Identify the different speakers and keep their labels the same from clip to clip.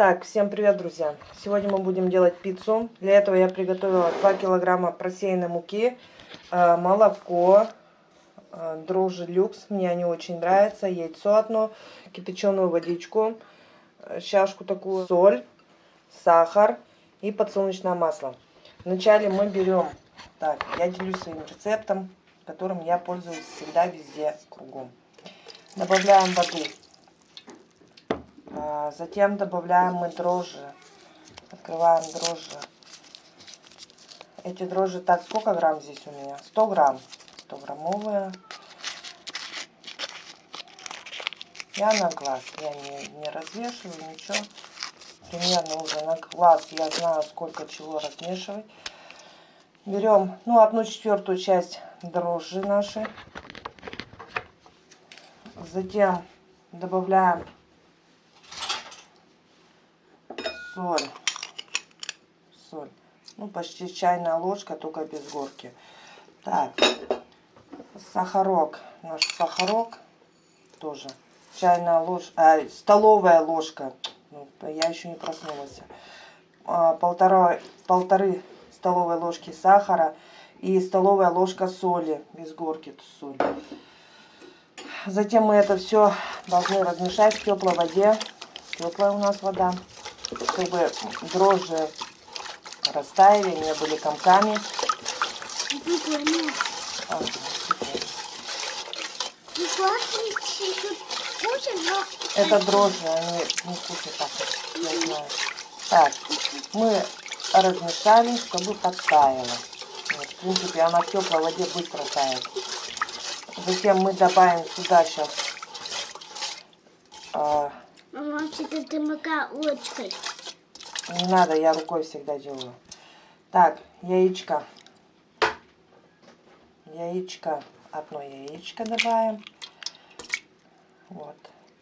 Speaker 1: Так, всем привет, друзья! Сегодня мы будем делать пиццу. Для этого я приготовила 2 килограмма просеянной муки, э, молоко, э, дрожжи люкс, мне они очень нравятся, яйцо одно, кипяченую водичку, э, чашку такую, соль, сахар и подсолнечное масло. Вначале мы берем, так, я делюсь своим рецептом, которым я пользуюсь всегда, везде, кругом. Добавляем воду. А, затем добавляем мы дрожжи. Открываем дрожжи. Эти дрожжи, так, сколько грамм здесь у меня? 100 грамм. 100 граммовые. Я на глаз, я не, не развешиваю ничего. Примерно уже на глаз я знаю, сколько чего размешивать. Берем, ну, одну четвертую часть дрожжи наши. Затем добавляем соль. Соль. Ну, почти чайная ложка, только без горки. Так, сахарок. Наш сахарок тоже. Чайная ложка, а, столовая ложка. Ну, я еще не проснулась. А, полтора, полторы столовой ложки сахара и столовая ложка соли. Без горки соль. Затем мы это все должны размешать в теплой воде. Теплая у нас вода чтобы дрожжи растаяли, не были комками. Это дрожжи, они не вкусно пахнут, я знаю. Так, мы размешали, чтобы подтаяло. Вот, в принципе, она в теплой воде быстро тает. Затем мы добавим сюда сейчас а,
Speaker 2: Вообще-то ты мука ложкой.
Speaker 1: Не надо, я рукой всегда делаю. Так, яичко. Яичко. Одно яичко добавим. Вот.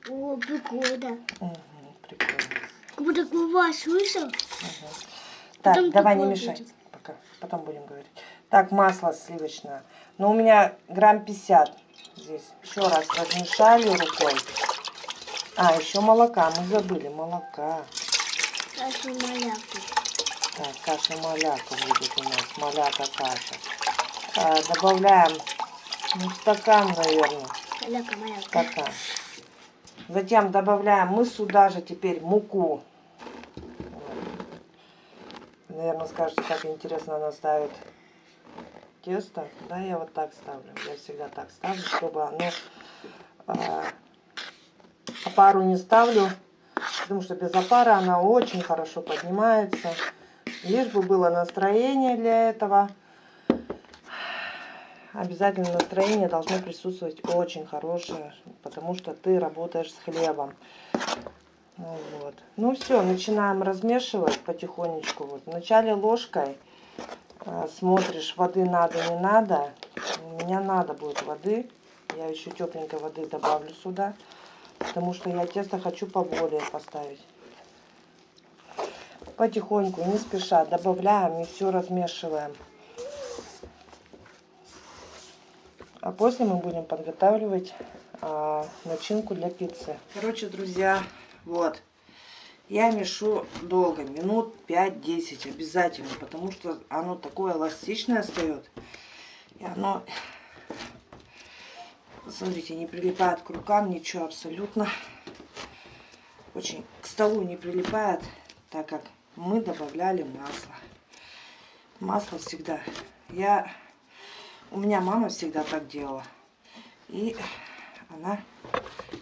Speaker 2: О, прикольно.
Speaker 1: Угу, прикольно.
Speaker 2: Как будто глава слышал. Угу.
Speaker 1: Так, Потом давай не мешай. Будет. Пока. Потом будем говорить. Так, масло сливочное. Ну, у меня грамм 50 здесь. Еще раз размешали рукой. А, еще молока. Мы забыли молока.
Speaker 2: Каша маляка.
Speaker 1: Так, каша маляка будет у нас. Маляка каша. А, добавляем ну, стакан, наверное.
Speaker 2: Маляка, маляка.
Speaker 1: Стакан. Затем добавляем мы сюда же теперь муку. Наверное, скажете, как интересно она ставит тесто. Да, я вот так ставлю. Я всегда так ставлю, чтобы оно а, опару не ставлю, потому что без опары она очень хорошо поднимается. Лишь бы было настроение для этого. Обязательно настроение должно присутствовать очень хорошее, потому что ты работаешь с хлебом. Вот. Ну все, начинаем размешивать потихонечку. Вот. Вначале ложкой э, смотришь, воды надо, не надо. У меня надо будет воды. Я еще тепленькой воды добавлю сюда потому что я тесто хочу поболее поставить. Потихоньку, не спеша, добавляем и все размешиваем. А после мы будем подготавливать а, начинку для пиццы. Короче, друзья, вот. Я мешу долго, минут 5-10 обязательно, потому что оно такое эластичное встает. И оно Смотрите, не прилипает к рукам, ничего абсолютно. Очень к столу не прилипает, так как мы добавляли масло. Масло всегда. Я, у меня мама всегда так делала. И она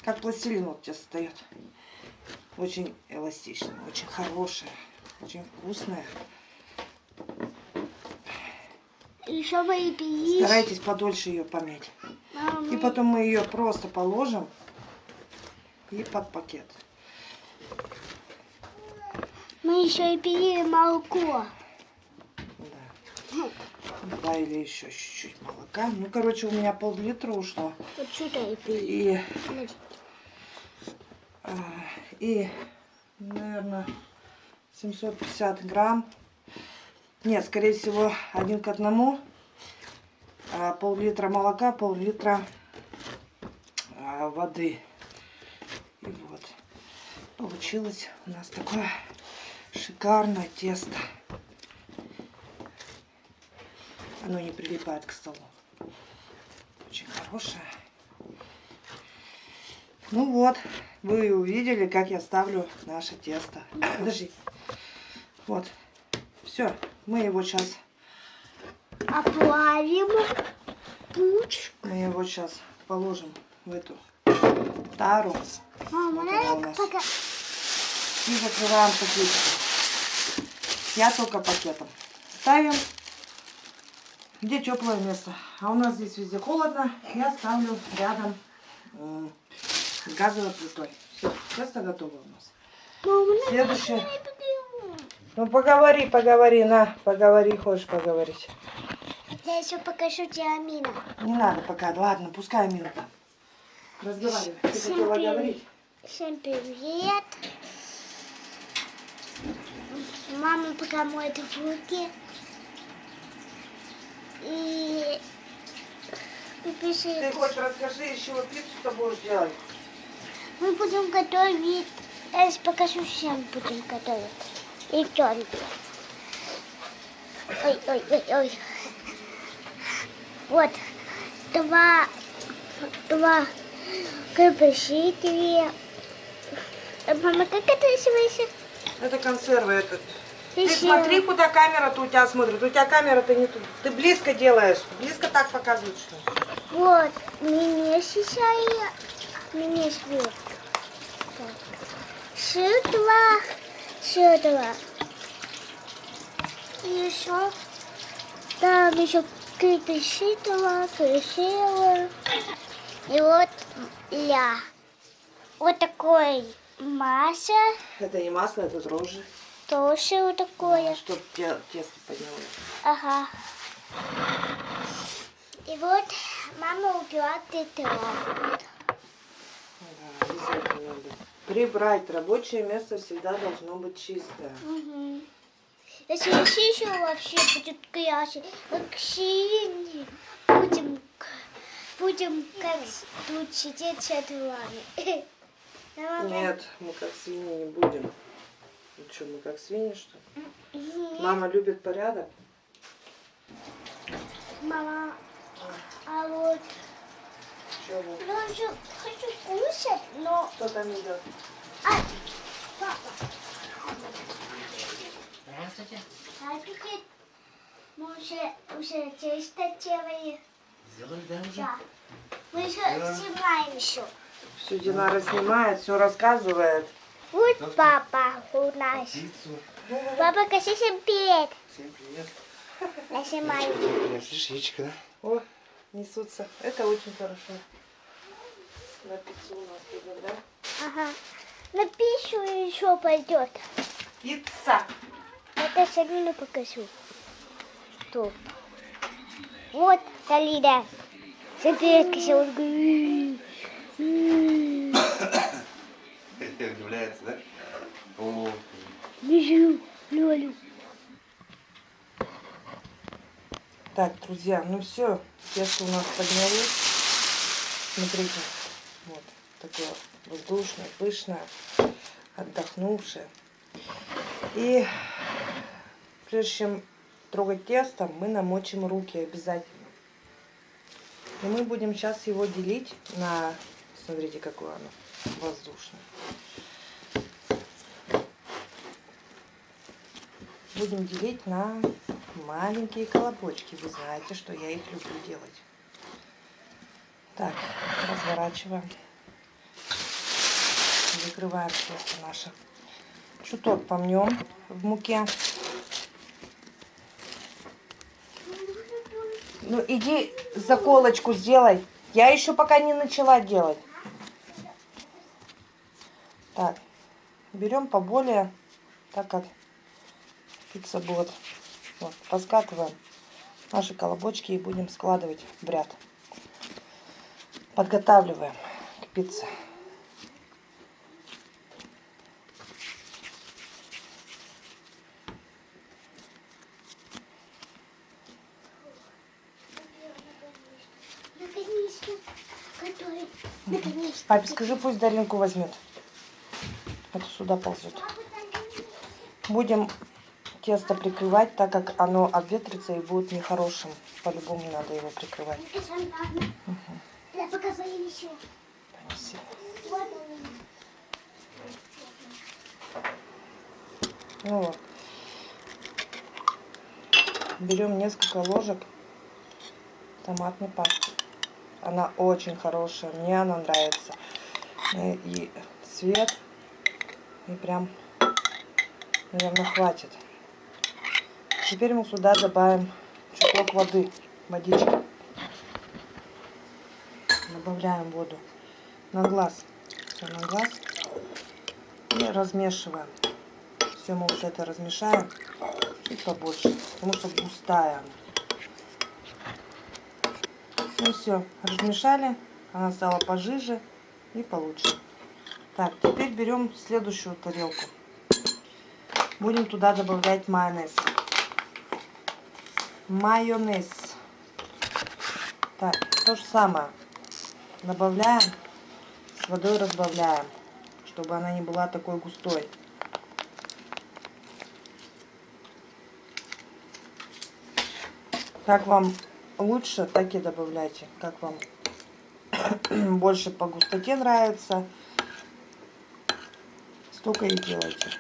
Speaker 1: как пластилин вот тебе встает. Очень эластичная, очень хорошая, очень вкусная.
Speaker 2: Еще вы
Speaker 1: Старайтесь подольше ее помять. И потом мы ее просто положим и под пакет.
Speaker 2: Мы еще и пили молоко.
Speaker 1: Да. Добавили еще чуть-чуть молока. Ну, короче, у меня пол-литра ушло.
Speaker 2: Вот сюда и пили.
Speaker 1: И, а, и, наверное, 750 грамм. Нет, скорее всего, один к одному пол-литра молока, пол-литра а, воды. И вот. Получилось у нас такое шикарное тесто. Оно не прилипает к столу. Очень хорошее. Ну вот, вы увидели, как я ставлю наше тесто. Подожди. Вот. Все, мы его сейчас,
Speaker 2: Оплавим пуч.
Speaker 1: мы его сейчас положим в эту тару
Speaker 2: Мама,
Speaker 1: Вот она
Speaker 2: пока...
Speaker 1: и закрываем пакетиком. Я только пакетом. Ставим, где теплое место. А у нас здесь везде холодно. Я ставлю рядом с газовой плитой. Все, тесто готово у нас.
Speaker 2: Мама,
Speaker 1: Следующее. Ну поговори, поговори, на, поговори, хочешь поговорить.
Speaker 2: Я еще покажу тебе Амина.
Speaker 1: Не надо пока, ладно, пускай минута. Разговаривай. Ты
Speaker 2: Всем
Speaker 1: хотела
Speaker 2: привет.
Speaker 1: говорить?
Speaker 2: Всем привет. Мама пока моет руки. И... и
Speaker 1: Ты
Speaker 2: пишет,
Speaker 1: хоть расскажи, еще пиццу ты будешь делать.
Speaker 2: мы будем готовить... Я сейчас покажу, всем будем готовить. И только. Ой, ой, ой, ой. Вот. Два... Два. Э, Мама, как это называется?
Speaker 1: Это консервы. Это... Ты смотри, куда камера-то у тебя смотрит. У тебя камера-то не тут. Ты близко делаешь. Близко так показываешь, что?
Speaker 2: Вот, мне сейчас мне свет. Сюда, сюда. И еще там еще крепыши два, красиво. И вот ля. Вот такой масса,
Speaker 1: Это не масло, это дрожжи.
Speaker 2: тоже вот такое.
Speaker 1: Чтоб те- тесто поднялось.
Speaker 2: Ага. И вот мама убила это.
Speaker 1: Да. Прибрать. Рабочее место всегда должно быть чистое.
Speaker 2: Угу. Если еще вообще будет грязь, как синий, будем, будем как тут сидеть с вами.
Speaker 1: Нет, мы как свиньи не будем. Ну что, мы как свиньи, что ли? Мама любит порядок.
Speaker 2: Мама, а вот
Speaker 1: Чего?
Speaker 2: я уже хочу кушать, но...
Speaker 1: Кто там идет?
Speaker 2: Ай, папа. Здравствуйте. Мы уже, уже тесто делаем.
Speaker 3: Сделали, да, уже?
Speaker 2: Да. Мы еще снимаем еще.
Speaker 1: Все Динара снимает, все рассказывает.
Speaker 2: Вот папа у нас.
Speaker 3: Пиццу.
Speaker 2: Папа, скажи всем привет.
Speaker 3: Всем привет.
Speaker 2: Я снимаю.
Speaker 3: Слышишь, яичко, да?
Speaker 1: О, несутся. Это очень хорошо. На пиццу у нас идет, да?
Speaker 2: Ага. На пищу еще пойдет.
Speaker 1: Пицца!
Speaker 2: Это Салину покажу. Тут. Вот Салина. Всем привет, кошелка.
Speaker 3: Удивляется, да? О,
Speaker 2: Бежу, Лёлю.
Speaker 1: Так, друзья, ну все, тесто у нас поднялось. Смотрите, вот такое воздушное, пышное, отдохнувшее. И прежде чем трогать тесто, мы намочим руки обязательно. И мы будем сейчас его делить на, смотрите, какое оно воздушное. Будем делить на маленькие колобочки. Вы знаете, что я их люблю делать. Так, разворачиваем. Закрываем тесто наше. Чуток помнем в муке. Ну, иди заколочку сделай. Я еще пока не начала делать. Так, берем поболее, так как пицца будет. Вот, раскатываем наши колобочки и будем складывать в ряд. Подготавливаем к пицце. Папе, скажи, пусть Даринку возьмет. Эту туда ползет. Будем тесто прикрывать, так как оно обветрится и будет нехорошим. По-любому надо его прикрывать.
Speaker 2: Они.
Speaker 1: Ну вот. Берем несколько ложек томатной пасты. Она очень хорошая, мне она нравится. Э, И цвет, и прям, наверное, хватит. Теперь мы сюда добавим чуток воды, водички. Добавляем воду на глаз. Все на глаз. И размешиваем. Все мы вот это размешаем чуть побольше, потому что густая она. Ну все, размешали, она стала пожиже и получше. Так, теперь берем следующую тарелку. Будем туда добавлять майонез. Майонез. Так, то же самое. Добавляем, с водой разбавляем, чтобы она не была такой густой. Как вам лучше, так и добавляйте. Как вам больше по густоте нравится, столько и делайте.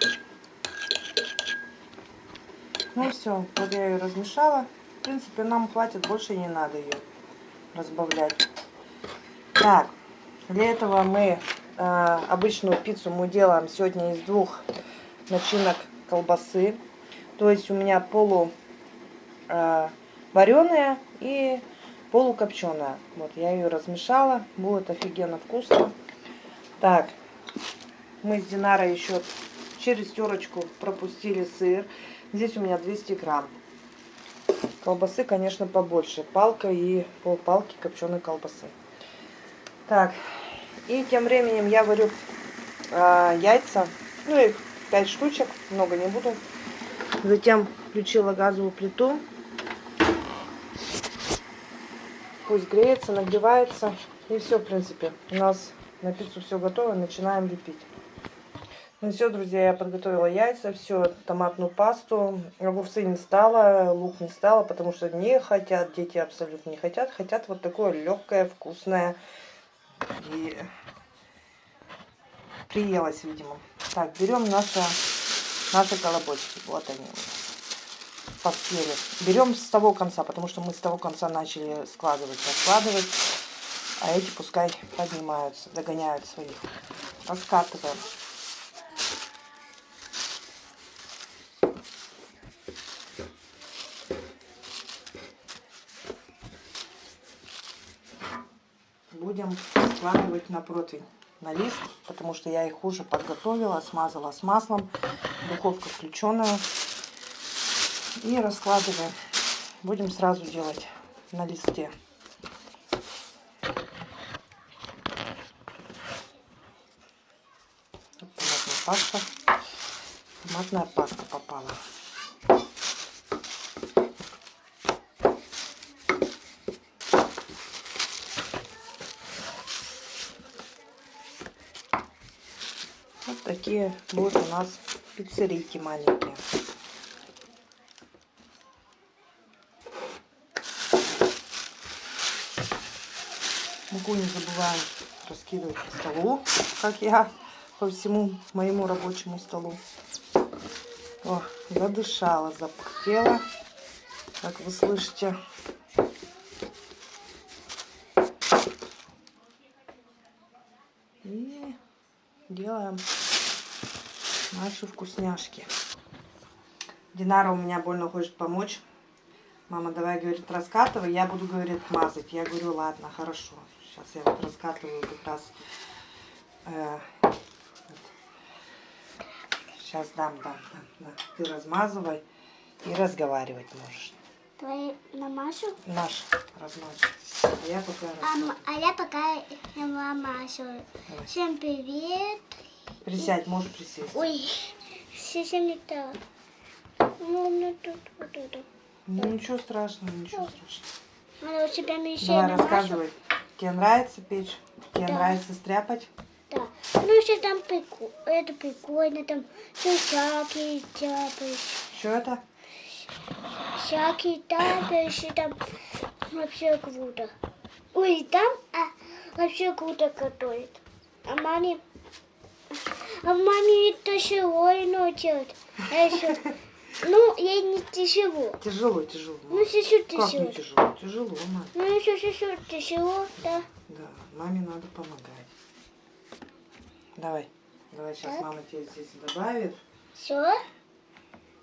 Speaker 1: Ну все, вот я ее размешала. В принципе, нам хватит, больше не надо ее разбавлять. Так, для этого мы э, обычную пиццу мы делаем сегодня из двух начинок колбасы. То есть у меня полу э, вареная и полукопченая. Вот я ее размешала, будет офигенно вкусно. Так, мы с Динарой еще через терочку пропустили сыр. Здесь у меня 200 грамм. Колбасы, конечно, побольше. Палка и полпалки копченой колбасы. Так, и тем временем я варю э, яйца. Ну, их 5 штучек, много не буду. Затем включила газовую плиту. Пусть греется, нагревается. И все, в принципе. У нас на пиццу все готово. Начинаем лепить. Ну все, друзья, я подготовила яйца, все, томатную пасту. Огурцы не стала, лук не стала, потому что не хотят, дети абсолютно не хотят. Хотят вот такое легкое, вкусное. И приелась, видимо. Так, берем наши, наши колобочки. Вот они поспели. Берем с того конца, потому что мы с того конца начали складывать, раскладывать. А эти пускай поднимаются, догоняют своих. Раскатываем. Будем складывать на противень, на лист, потому что я их уже подготовила, смазала с маслом. Духовка включенная. И раскладываем. Будем сразу делать на листе. Томатная паста. Томатная паста попала. Вот такие будут у нас пиццерийки маленькие. Муку не забываем раскидывать по столу, как я по всему моему рабочему столу. О, задышала, запахтела, как вы слышите. И делаем наши вкусняшки. Динара у меня больно хочет помочь. Мама, давай, говорит, раскатывай. Я буду, говорит, мазать. Я говорю, ладно, хорошо. Сейчас я вот раскатываю как раз. Э, сейчас дам, дам, дам, дам. Ты размазывай и разговаривать можешь.
Speaker 2: Твои намажу,
Speaker 1: Наш размазывай. А я пока
Speaker 2: а, а я пока намажу.
Speaker 1: Давай.
Speaker 2: Всем привет.
Speaker 1: Присядь, можешь присесть.
Speaker 2: Ой, совсем не так. Ну, ну, тут, вот тут.
Speaker 1: Ну, ничего страшного, ничего страшного.
Speaker 2: Надо у тебя еще
Speaker 1: Давай
Speaker 2: намажу.
Speaker 1: рассказывай. Тебе нравится печь? Тебе
Speaker 2: Да.
Speaker 1: нравится стряпать?
Speaker 2: Да. Ну, что там прикольно, это прикольно, там все всякие тяпаешь,
Speaker 1: Что это?
Speaker 2: всякие тяпаешь, и там вообще круто. Ой, там а, вообще круто готовит. А маме, а маме это тяжело ино делать. А еще, ну, ей не тяжело.
Speaker 1: Тяжело, тяжело.
Speaker 2: Ну, чуть-чуть
Speaker 1: Как
Speaker 2: тяжело.
Speaker 1: не тяжело? Тяжело, мам.
Speaker 2: Ну, еще чуть-чуть тяжело, да.
Speaker 1: Да, маме надо помогать. Давай. Давай сейчас
Speaker 2: Так.
Speaker 1: мама тебе здесь добавит.
Speaker 2: Все.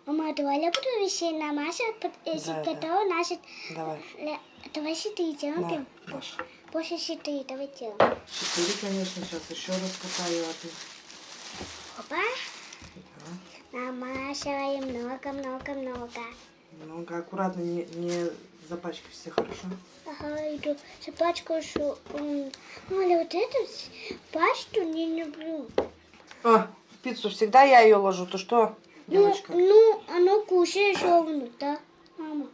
Speaker 2: Мама, давай я буду вещей намазать, если
Speaker 1: Да, да.
Speaker 2: готова, значит,
Speaker 1: Давай.
Speaker 2: ля- давай четыре делаем.
Speaker 1: Маша.
Speaker 2: После четыре давай делаем.
Speaker 1: Четыре, конечно, сейчас еще раз катаю, ты...
Speaker 2: Опа. Намазываем много-много-много.
Speaker 1: Много аккуратно, не, не запачкайся, хорошо?
Speaker 2: Ага, иду собачку шу. м. Оля, вот эту пасту не люблю.
Speaker 1: А, пиццу всегда я ее ложу, то что,
Speaker 2: Ну,
Speaker 1: девочка?
Speaker 2: ну, оно кушаешь ровно, да, мама?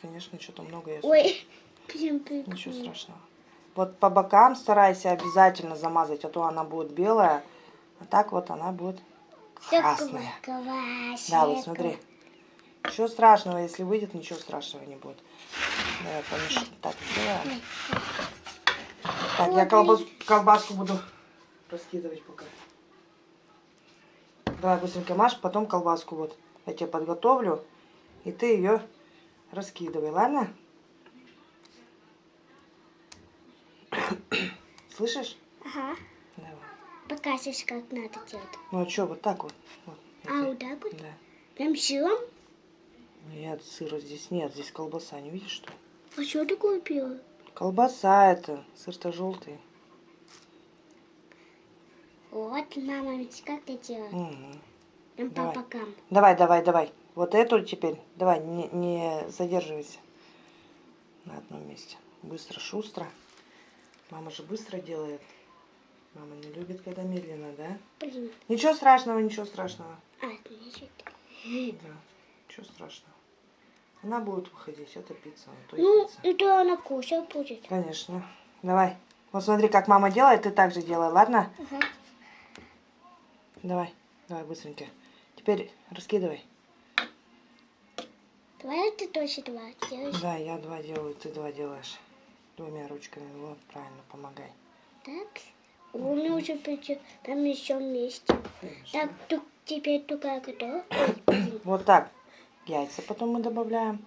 Speaker 1: Конечно, что-то много я
Speaker 2: Ой, прям
Speaker 1: Ничего
Speaker 2: прикольно.
Speaker 1: страшного. Вот по бокам старайся обязательно замазать, а то она будет белая, а так вот она будет красная. Да, вот смотри. Ничего страшного, если выйдет, ничего страшного не будет. Давай помеш- Так, сделаем. Так, я колбас- колбаску буду раскидывать пока. Давай быстренько маш, потом колбаску вот. Я тебе подготовлю, и ты ее раскидывай, ладно? Слышишь?
Speaker 2: Ага. Покажешь, как надо делать.
Speaker 1: Ну а что, вот так вот. вот.
Speaker 2: А, вот так вот?
Speaker 1: Да.
Speaker 2: Прям сыром?
Speaker 1: Нет, сыра здесь нет, здесь колбаса, не видишь что?
Speaker 2: А что ты купила?
Speaker 1: Колбаса это, сыр-то желтый.
Speaker 2: Вот, мама, ведь как ты делала?
Speaker 1: Мгм.
Speaker 2: Прям по
Speaker 1: Давай.
Speaker 2: бокам.
Speaker 1: Давай, давай, давай. Вот эту теперь, давай, не, не задерживайся на одном месте. Быстро, шустро. Мама же быстро делает. Мама не любит, когда медленно, да?
Speaker 2: Блин.
Speaker 1: Ничего страшного, ничего страшного.
Speaker 2: А, значит.
Speaker 1: Да, ничего страшного. Она будет выходить, это пицца, а
Speaker 2: Ну,
Speaker 1: пицца.
Speaker 2: это она кушать будет.
Speaker 1: Конечно. Давай. Вот смотри, как мама делает, ты так же делай, ладно?
Speaker 2: Ага.
Speaker 1: Давай, давай быстренько. Теперь раскидывай.
Speaker 2: Давай ты тоже два делаешь.
Speaker 1: Да, я два делаю, ты два делаешь. Двумя ручками. Вот, правильно, помогай.
Speaker 2: Так. Меня уже причем прям еще вместе. Так, тут теперь только готов.
Speaker 1: Вот так. Яйца потом мы добавляем.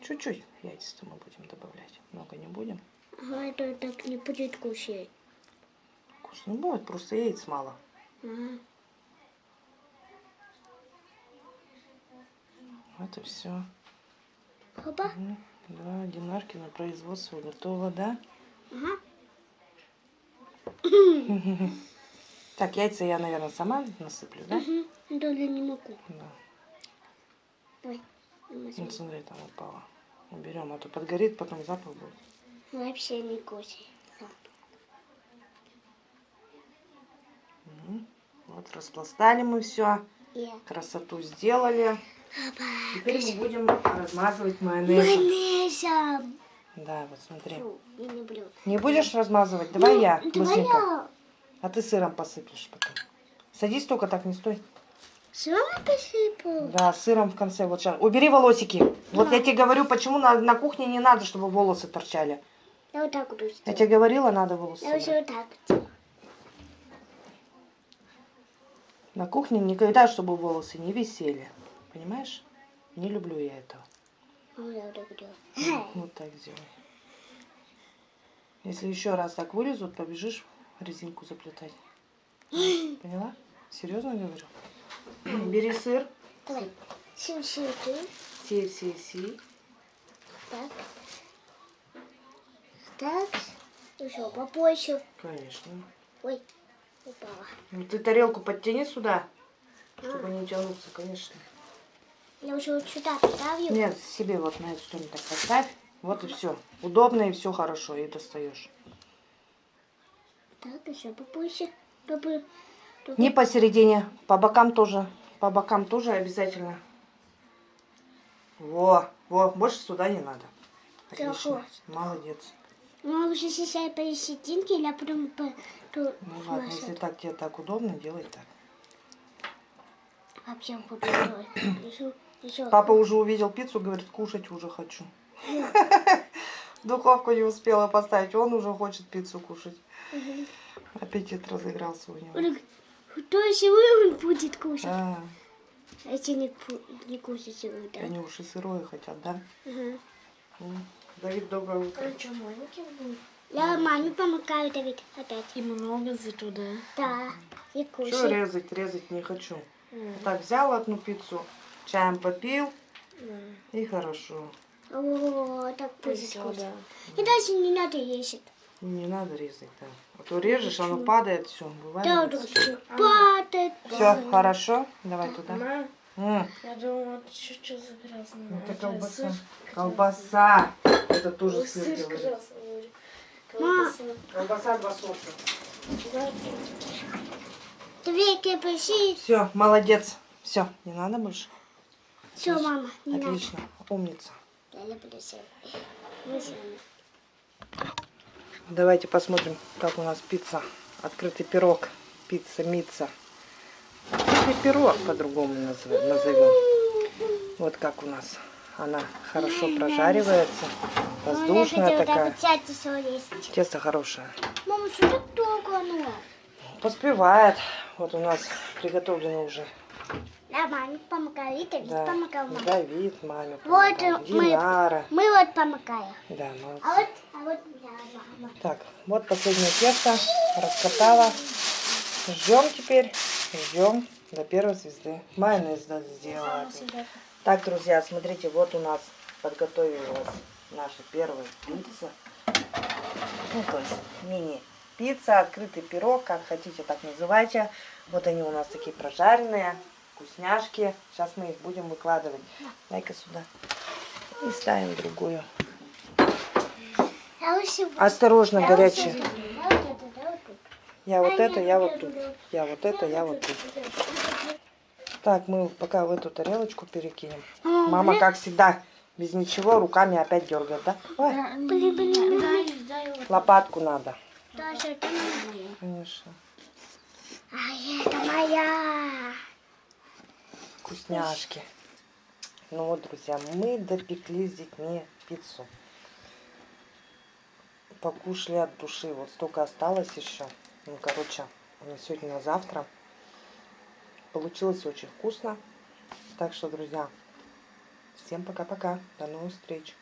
Speaker 1: Чуть-чуть яйца мы будем добавлять. Много не будем.
Speaker 2: Ага, это так не будет кушать.
Speaker 1: Вкусно будет, просто яиц мало.
Speaker 2: Ага.
Speaker 1: Вот и все.
Speaker 2: Опа.
Speaker 1: Да, динарки на производство готово, да?
Speaker 2: Ага.
Speaker 1: Так, яйца я, наверное, сама насыплю, да?
Speaker 2: Угу. Даже не могу.
Speaker 1: Да. Ну, смотри, там упало. Уберем, а то подгорит, потом запах будет.
Speaker 2: Вообще не.
Speaker 1: Мгм. Вот, распластали мы все.
Speaker 2: Я.
Speaker 1: Красоту сделали. Теперь мы будем размазывать майонезом.
Speaker 2: Майонезом.
Speaker 1: Да, вот смотри.
Speaker 2: Фу, не люблю.
Speaker 1: Не будешь размазывать? Давай
Speaker 2: Ну,
Speaker 1: я, быстренько.
Speaker 2: я.
Speaker 1: А ты сыром посыплешь потом. Садись только так, не стой.
Speaker 2: Сама посыпал.
Speaker 1: Да, сыром в конце. Вот сейчас. Убери волосики. Вот я тебе говорю, почему на, на кухне не надо, чтобы волосы торчали.
Speaker 2: Я вот так буду
Speaker 1: Я тебе говорила, надо волосы.
Speaker 2: Я уже вот так.
Speaker 1: На кухне никогда, чтобы волосы не висели. Понимаешь? Не люблю я этого.
Speaker 2: А я вот так делаю.
Speaker 1: Вот так сделай. Если еще раз так вылезут, побежишь резинку заплетать. Поняла? Серьезно говорю? Бери сыр. Сей, сей.
Speaker 2: Так. Так. Еще побольше.
Speaker 1: Конечно.
Speaker 2: Ой, упала.
Speaker 1: Ну, ты тарелку подтяни сюда, чтобы не тянуться, конечно.
Speaker 2: Я уже вот сюда поставлю.
Speaker 1: Нет, себе вот на эту сторону так поставь. Вот и все. Удобно и все хорошо, и достаешь.
Speaker 2: Так, еще побольше. Чтобы...
Speaker 1: Не посередине, по бокам тоже. По бокам тоже обязательно. Во, во, больше сюда не надо. Отлично.
Speaker 2: Хорошо.
Speaker 1: Молодец.
Speaker 2: Ну, уже сейчас посерединке, я потом по-
Speaker 1: Ну ладно,
Speaker 2: Маша,
Speaker 1: если так тебе так удобно, делай так.
Speaker 2: вообще буду делать. Еще.
Speaker 1: Папа уже увидел пиццу, говорит, кушать уже хочу. Духовку не успела поставить, он уже хочет пиццу кушать. Аппетит разыгрался у него.
Speaker 2: Он говорит, То есть вы он будет кушать.
Speaker 1: А,
Speaker 2: А если не, не кушать его, да?
Speaker 1: они уж и сырое хотят, да? М. Давид, доброе утро.
Speaker 4: А что, маленький был?
Speaker 2: Я маме помогаю, Давид, опять.
Speaker 4: И много зато, да?
Speaker 2: Да, и
Speaker 1: Что
Speaker 2: кушай.
Speaker 1: резать? Резать не хочу. Так, взял одну пиццу, чаем попил, и хорошо.
Speaker 2: О, так вкусно.
Speaker 4: да.
Speaker 2: И даже не надо есть.
Speaker 1: Не надо резать, да. А то режешь, оно падает, все, бывает.
Speaker 2: Да, да, да. Падает.
Speaker 1: Все, хорошо? Давай туда.
Speaker 4: Мама,
Speaker 1: М,
Speaker 4: я думала, ты чуть-чуть загрязно.
Speaker 1: Это колбаса. Колбаса. Это тоже сыр,
Speaker 4: Сыр
Speaker 1: говорит.
Speaker 4: красный. Колбаса.
Speaker 1: Колбаса два сорта.
Speaker 4: Да,
Speaker 2: Две кипиши.
Speaker 1: Все, молодец. Все, не надо больше.
Speaker 2: Все, мама, не надо.
Speaker 1: Отлично, умница.
Speaker 2: Я люблю себя.
Speaker 1: Давайте посмотрим, как у нас пицца. Открытый пирог. Пицца, мица. Открытый пирог по-другому назов- назовем. Вот как у нас. Она хорошо прожаривается.
Speaker 2: Я
Speaker 1: Воздушная такая. Тесто хорошее.
Speaker 2: Мама, что так долго оно?
Speaker 1: Поспевает. Вот у нас приготовлено уже.
Speaker 2: Да, маме помогаю. И Давид
Speaker 1: Да.
Speaker 2: помогал маме.
Speaker 1: Давид, маме
Speaker 2: Вот
Speaker 1: помогал.
Speaker 2: мы-. Мы вот помогаем.
Speaker 1: Да, молодцы.
Speaker 2: А вот, а вот я, мама.
Speaker 1: Так, вот последнее тесто. Раскатала. Ждем теперь. Ждем до первой звезды. Майонез сделать. Так, друзья, смотрите, вот у нас подготовилась наша первая пицца. Ну, то есть мини-пицца, открытый пирог, как хотите, так называйте. Вот они у нас такие прожаренные, вкусняшки. Сейчас мы их будем выкладывать. Дай-ка сюда. И ставим другую. Осторожно,
Speaker 2: я
Speaker 1: горячие.
Speaker 2: лучше- Да, вот это, да, вот тут.
Speaker 1: Я вот
Speaker 2: А,
Speaker 1: это, я
Speaker 2: вот
Speaker 1: тут. Я вот это, я вот тут. Так, мы пока в эту тарелочку перекинем. Мама, как всегда, без ничего, руками опять дергает, да? Ой, лопатку надо.
Speaker 2: Даша, это моя.
Speaker 1: Конечно.
Speaker 2: А это моя.
Speaker 1: Вкусняшки. Ну вот, друзья, мы допекли с детьми пиццу. Покушали от души. Вот столько осталось еще. Ну, короче, на сегодня, на завтра. Получилось очень вкусно. Так что, друзья, всем пока-пока. До новых встреч.